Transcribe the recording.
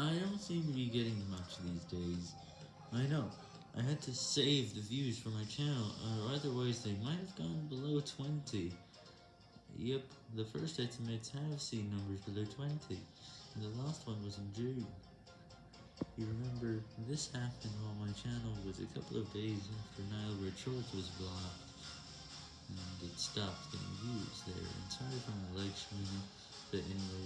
I don't seem to be getting much these days. I know, I had to save the views for my channel, uh, or otherwise they might have gone below 20. Yep, the first estimates have seen numbers below 20, and the last one was in June. You remember, this happened while my channel was a couple of days after Nile Shorts was blocked, and it stopped getting views there, and sorry for my legs showing but anyway.